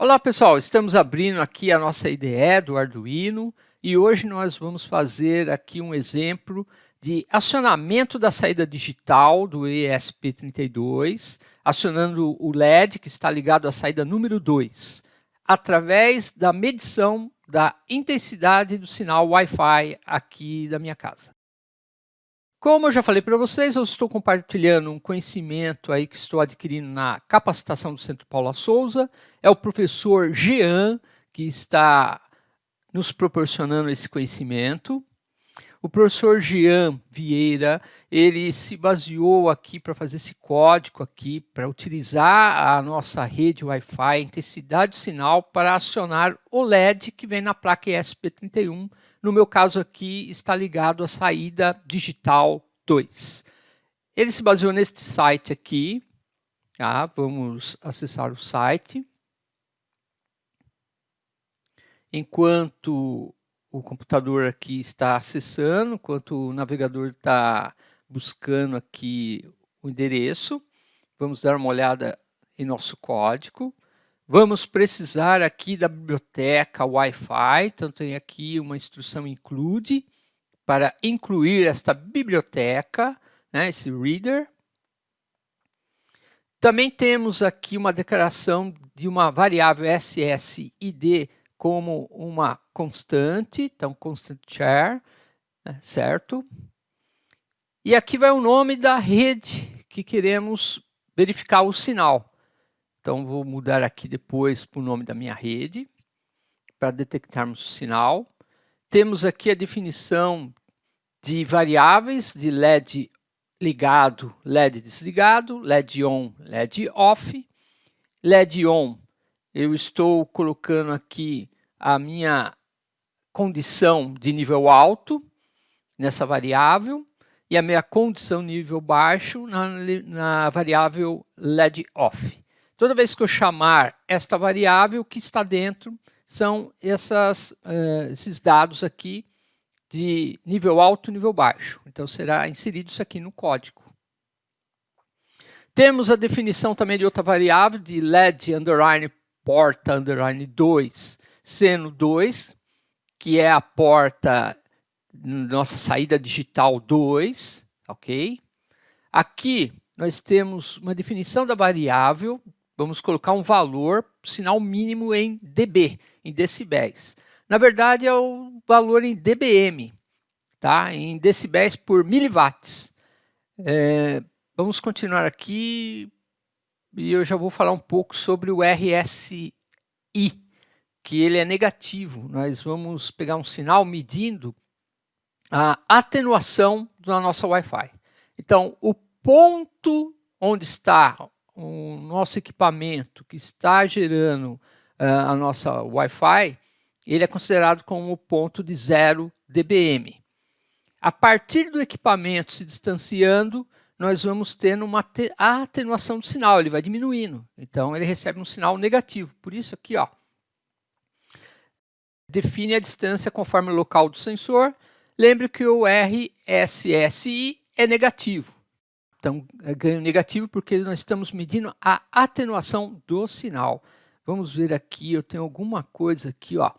Olá pessoal, estamos abrindo aqui a nossa IDE do Arduino e hoje nós vamos fazer aqui um exemplo de acionamento da saída digital do ESP32, acionando o LED que está ligado à saída número 2, através da medição da intensidade do sinal Wi-Fi aqui da minha casa. Como eu já falei para vocês, eu estou compartilhando um conhecimento aí que estou adquirindo na capacitação do Centro Paula Souza. É o professor Jean que está nos proporcionando esse conhecimento. O professor Jean Vieira, ele se baseou aqui para fazer esse código aqui, para utilizar a nossa rede Wi-Fi, intensidade do sinal, para acionar o LED que vem na placa ESP31 no meu caso aqui, está ligado à saída digital 2. Ele se baseou neste site aqui. Tá? Vamos acessar o site. Enquanto o computador aqui está acessando, enquanto o navegador está buscando aqui o endereço, vamos dar uma olhada em nosso código. Vamos precisar aqui da biblioteca Wi-Fi, então tem aqui uma instrução include, para incluir esta biblioteca, né, esse reader. Também temos aqui uma declaração de uma variável SSID como uma constante, então constant char, né, certo? E aqui vai o nome da rede que queremos verificar o sinal. Então, vou mudar aqui depois para o nome da minha rede, para detectarmos o sinal. Temos aqui a definição de variáveis de LED ligado, LED desligado, LED on, LED off. LED on, eu estou colocando aqui a minha condição de nível alto nessa variável e a minha condição nível baixo na, na variável LED off. Toda vez que eu chamar esta variável, o que está dentro são essas, uh, esses dados aqui de nível alto e nível baixo. Então, será inserido isso aqui no código. Temos a definição também de outra variável, de LED underline porta underline 2, seno 2, que é a porta nossa saída digital 2, ok? Aqui nós temos uma definição da variável vamos colocar um valor, sinal mínimo em dB, em decibéis. Na verdade, é o valor em dBm, tá? em decibéis por miliwatts. É, vamos continuar aqui e eu já vou falar um pouco sobre o RSI, que ele é negativo. Nós vamos pegar um sinal medindo a atenuação da nossa Wi-Fi. Então, o ponto onde está o nosso equipamento que está gerando uh, a nossa Wi-Fi, ele é considerado como ponto de 0 dBm. A partir do equipamento se distanciando, nós vamos tendo uma atenuação do sinal, ele vai diminuindo. Então, ele recebe um sinal negativo. Por isso aqui, ó, define a distância conforme o local do sensor. Lembre que o RSSI é negativo. Então, é ganho negativo porque nós estamos medindo a atenuação do sinal. Vamos ver aqui, eu tenho alguma coisa aqui, ó,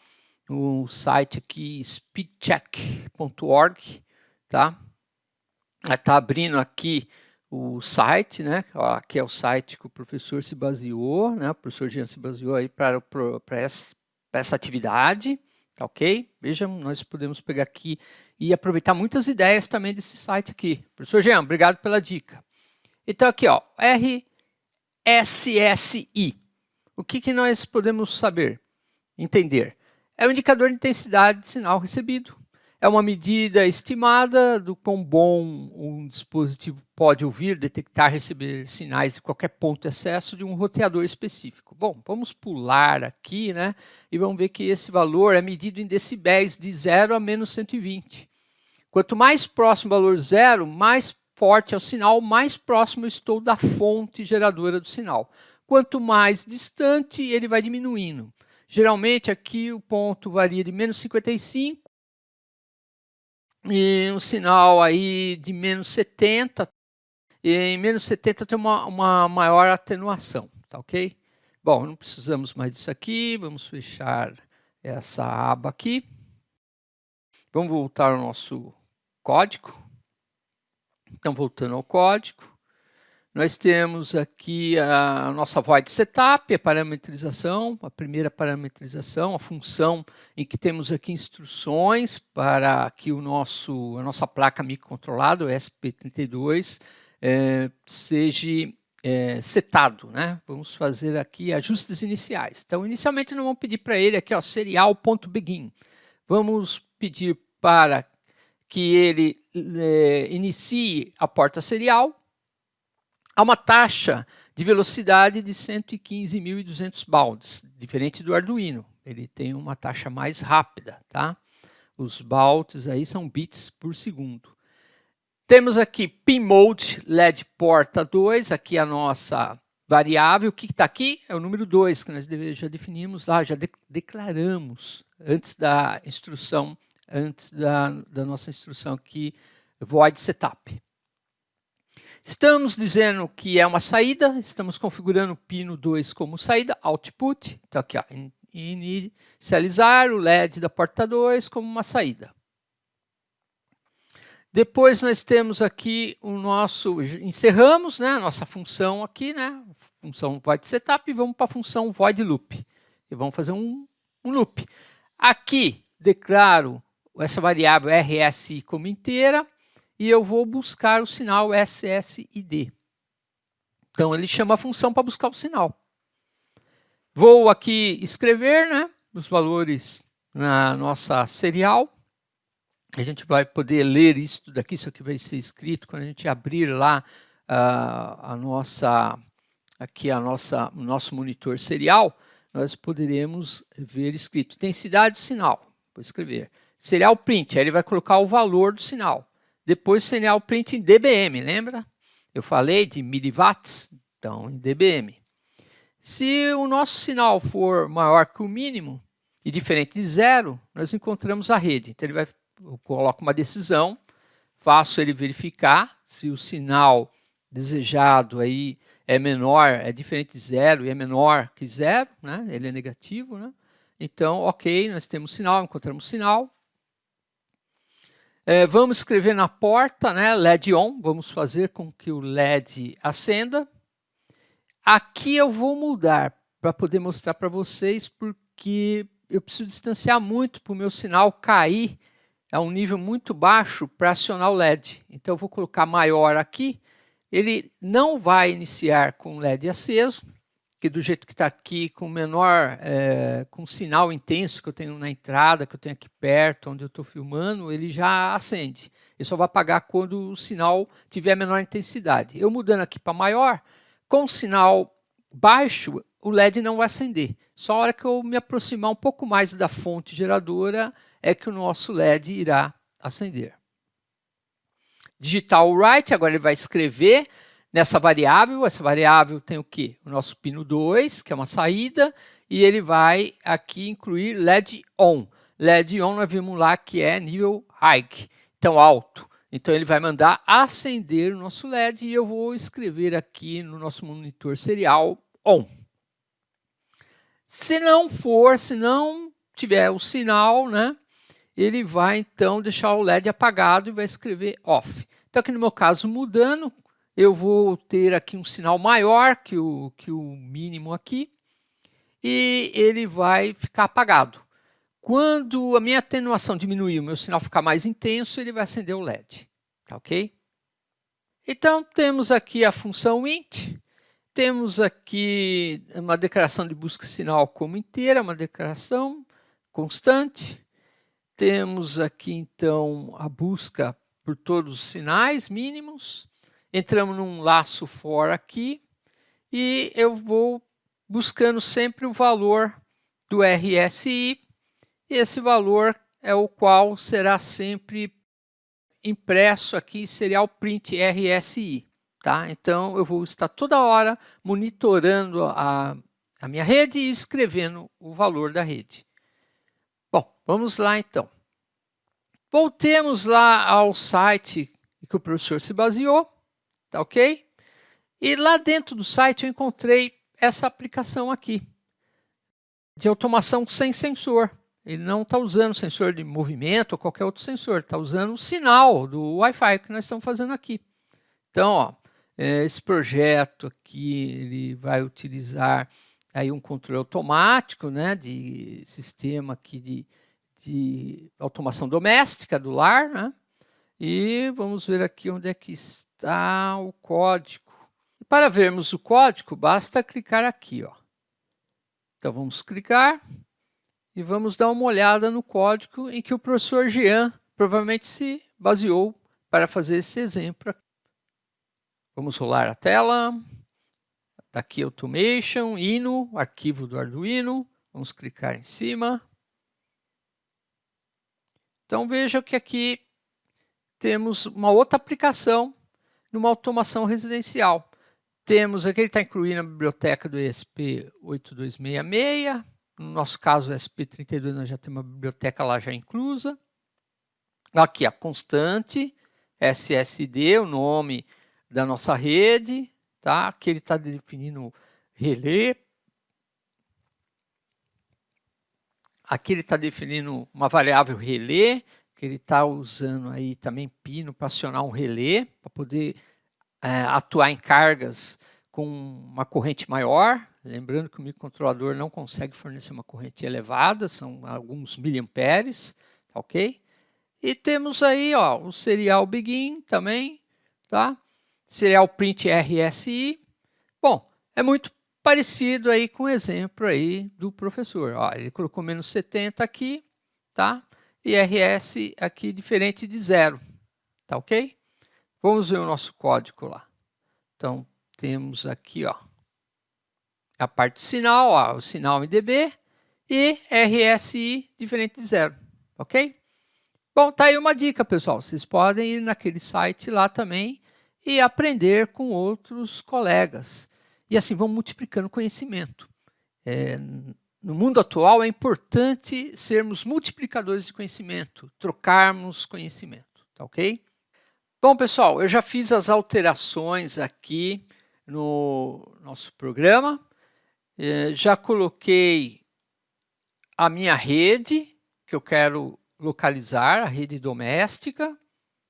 no site aqui, speedcheck.org, tá? Está abrindo aqui o site, né? Ó, aqui é o site que o professor se baseou, né? O professor Jean se baseou aí para, essa, essa atividade, tá ok? Vejam, nós podemos pegar aqui e aproveitar muitas ideias também desse site aqui. Professor Jean, obrigado pela dica. Então aqui, ó, RSSI. O que, que nós podemos saber, entender? É o indicador de intensidade de sinal recebido. É uma medida estimada do quão bom um dispositivo pode ouvir, detectar, receber sinais de qualquer ponto de acesso de um roteador específico. Bom, vamos pular aqui, né? E vamos ver que esse valor é medido em decibéis de 0 a menos 120. Quanto mais próximo o valor zero, mais forte é o sinal, mais próximo estou da fonte geradora do sinal. Quanto mais distante, ele vai diminuindo. Geralmente aqui o ponto varia de menos 55 e um sinal aí de menos 70. E em menos 70 tem uma, uma maior atenuação, tá ok? Bom, não precisamos mais disso aqui, vamos fechar essa aba aqui. Vamos voltar ao nosso código. Então, voltando ao código, nós temos aqui a nossa void setup, a parametrização, a primeira parametrização, a função em que temos aqui instruções para que o nosso, a nossa placa microcontrolada, o SP32, é, seja é, setado. Né? Vamos fazer aqui ajustes iniciais. Então, inicialmente, nós vamos pedir para ele aqui, serial.begin. Vamos pedir para que ele é, inicie a porta serial a uma taxa de velocidade de 115.200 baldes, diferente do Arduino. Ele tem uma taxa mais rápida, tá? Os baldes aí são bits por segundo. Temos aqui pinmode LED porta 2, aqui a nossa variável. O que está aqui? É o número 2, que nós já definimos lá, já de declaramos antes da instrução antes da, da nossa instrução aqui, void setup. Estamos dizendo que é uma saída, estamos configurando o pino 2 como saída, output, então aqui, ó, inicializar o LED da porta 2 como uma saída. Depois nós temos aqui o nosso, encerramos né, a nossa função aqui, né, função void setup, e vamos para a função void loop. E vamos fazer um, um loop. Aqui declaro essa variável RSI como inteira e eu vou buscar o sinal SSID. Então, ele chama a função para buscar o sinal. Vou aqui escrever né, os valores na nossa serial. A gente vai poder ler isso daqui, isso aqui vai ser escrito quando a gente abrir lá uh, a nossa, aqui a nossa, o nosso monitor serial, nós poderemos ver escrito intensidade do sinal. Vou escrever serial print, aí ele vai colocar o valor do sinal. Depois serial print em dBm, lembra? Eu falei de miliwatts, então em dBm. Se o nosso sinal for maior que o mínimo e diferente de zero, nós encontramos a rede. Então ele vai, eu coloco uma decisão, faço ele verificar se o sinal desejado aí é menor, é diferente de zero e é menor que zero, né? ele é negativo. Né? Então, ok, nós temos sinal, encontramos sinal, é, vamos escrever na porta, né, LED on, vamos fazer com que o LED acenda. Aqui eu vou mudar para poder mostrar para vocês, porque eu preciso distanciar muito para o meu sinal cair a um nível muito baixo para acionar o LED. Então eu vou colocar maior aqui, ele não vai iniciar com o LED aceso, que do jeito que está aqui, com menor, é, com sinal intenso que eu tenho na entrada, que eu tenho aqui perto, onde eu estou filmando, ele já acende. Ele só vai apagar quando o sinal tiver menor intensidade. Eu mudando aqui para maior, com sinal baixo, o LED não vai acender. Só a hora que eu me aproximar um pouco mais da fonte geradora é que o nosso LED irá acender. Digital write, agora ele vai escrever nessa variável. Essa variável tem o quê? O nosso pino 2, que é uma saída, e ele vai aqui incluir LED ON. LED ON nós vimos lá que é nível high, então alto. Então ele vai mandar acender o nosso LED e eu vou escrever aqui no nosso monitor serial ON. Se não for, se não tiver o sinal, né, ele vai então deixar o LED apagado e vai escrever OFF. Então aqui no meu caso mudando, eu vou ter aqui um sinal maior que o, que o mínimo aqui, e ele vai ficar apagado. Quando a minha atenuação diminuir, o meu sinal ficar mais intenso, ele vai acender o LED, tá ok? Então, temos aqui a função int, temos aqui uma declaração de busca sinal como inteira, uma declaração constante, temos aqui, então, a busca por todos os sinais mínimos, entramos num laço for aqui e eu vou buscando sempre o valor do RSI. E esse valor é o qual será sempre impresso aqui, serial print RSI. Tá? Então, eu vou estar toda hora monitorando a, a minha rede e escrevendo o valor da rede. Bom, vamos lá então. Voltemos lá ao site que o professor se baseou tá ok? E lá dentro do site eu encontrei essa aplicação aqui, de automação sem sensor. Ele não está usando sensor de movimento ou qualquer outro sensor, está usando o sinal do Wi-Fi que nós estamos fazendo aqui. Então, ó, é, esse projeto aqui ele vai utilizar aí um controle automático, né, de sistema aqui de, de automação doméstica do lar, né? E vamos ver aqui onde é que está o código. E para vermos o código, basta clicar aqui, ó. Então vamos clicar e vamos dar uma olhada no código em que o professor Jean provavelmente se baseou para fazer esse exemplo. Vamos rolar a tela. Daqui Automation, Ino, arquivo do Arduino. Vamos clicar em cima. Então veja que aqui temos uma outra aplicação numa automação residencial. Temos aqui, ele está incluído na biblioteca do ESP8266. No nosso caso, o ESP32, nós já temos uma biblioteca lá já inclusa. Aqui a constante, SSD, o nome da nossa rede. Tá? Aqui ele está definindo relé. Aqui ele está definindo uma variável relé, que ele está usando aí também pino para acionar um relé, para poder é, atuar em cargas com uma corrente maior, lembrando que o microcontrolador não consegue fornecer uma corrente elevada, são alguns miliamperes, tá ok? E temos aí ó, o serial begin também, tá? Serial print RSI. Bom, é muito parecido aí com o exemplo aí do professor. Ó, ele colocou menos 70 aqui, tá? E RS aqui diferente de zero, tá ok? Vamos ver o nosso código lá. Então, temos aqui ó, a parte sinal, ó, o sinal MDB e RSI diferente de zero, ok? Bom, tá aí uma dica, pessoal. Vocês podem ir naquele site lá também e aprender com outros colegas. E assim vão multiplicando conhecimento. É, no mundo atual é importante sermos multiplicadores de conhecimento, trocarmos conhecimento, tá ok? Bom, pessoal, eu já fiz as alterações aqui no nosso programa. É, já coloquei a minha rede, que eu quero localizar, a rede doméstica,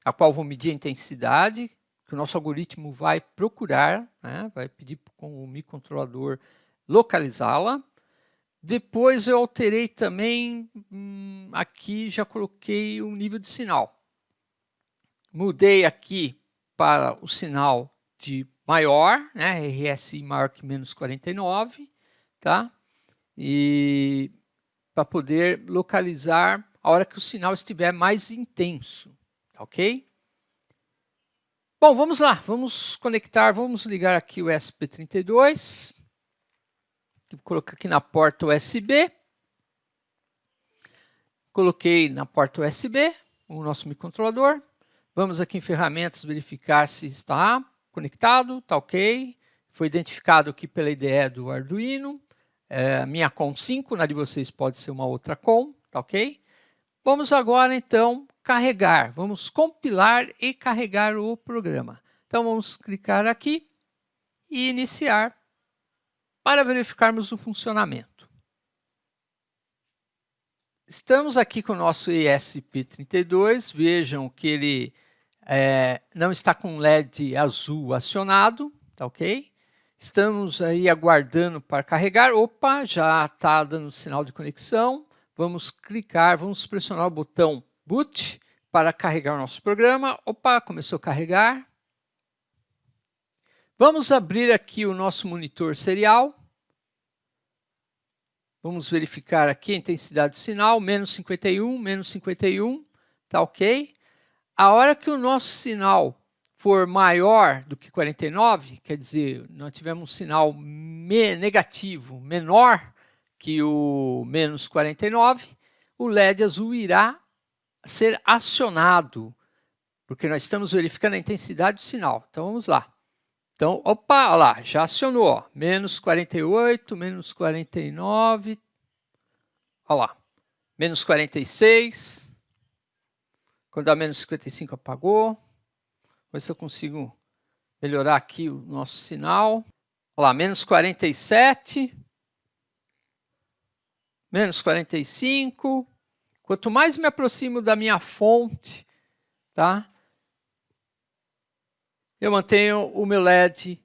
a qual vou medir a intensidade, que o nosso algoritmo vai procurar, né? vai pedir com o microcontrolador localizá-la. Depois eu alterei também, hum, aqui já coloquei o nível de sinal mudei aqui para o sinal de maior, né, RSI maior que menos 49, tá? E para poder localizar a hora que o sinal estiver mais intenso, tá ok? Bom, vamos lá, vamos conectar, vamos ligar aqui o SP32, colocar aqui na porta USB, coloquei na porta USB o nosso microcontrolador, Vamos aqui em ferramentas verificar se está conectado, está ok. Foi identificado aqui pela IDE do Arduino. É, minha COM 5, na de vocês pode ser uma outra COM, tá ok? Vamos agora então carregar, vamos compilar e carregar o programa. Então vamos clicar aqui e iniciar para verificarmos o funcionamento. Estamos aqui com o nosso ESP32, vejam que ele é, não está com LED azul acionado, tá ok? Estamos aí aguardando para carregar. Opa, já está dando sinal de conexão. Vamos clicar, vamos pressionar o botão boot para carregar o nosso programa. Opa, começou a carregar. Vamos abrir aqui o nosso monitor serial. Vamos verificar aqui a intensidade do sinal, menos 51, menos 51, tá ok? A hora que o nosso sinal for maior do que 49, quer dizer, nós tivemos um sinal me negativo menor que o menos 49, o LED azul irá ser acionado, porque nós estamos verificando a intensidade do sinal. Então, vamos lá. Então, opa, lá, já acionou, ó, menos 48, menos 49, olha lá, menos 46, quando dá menos 55 apagou. Vou ver se eu consigo melhorar aqui o nosso sinal. Olha lá, menos 47, menos 45. Quanto mais me aproximo da minha fonte, tá? Eu mantenho o meu LED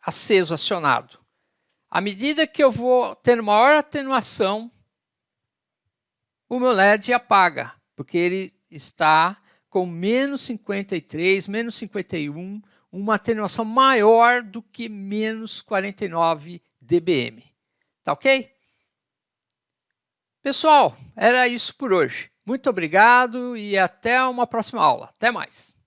aceso, acionado. À medida que eu vou tendo maior atenuação, o meu LED apaga, porque ele está com menos 53, menos 51, uma atenuação maior do que menos 49 dBm. Tá ok? Pessoal, era isso por hoje. Muito obrigado e até uma próxima aula. Até mais.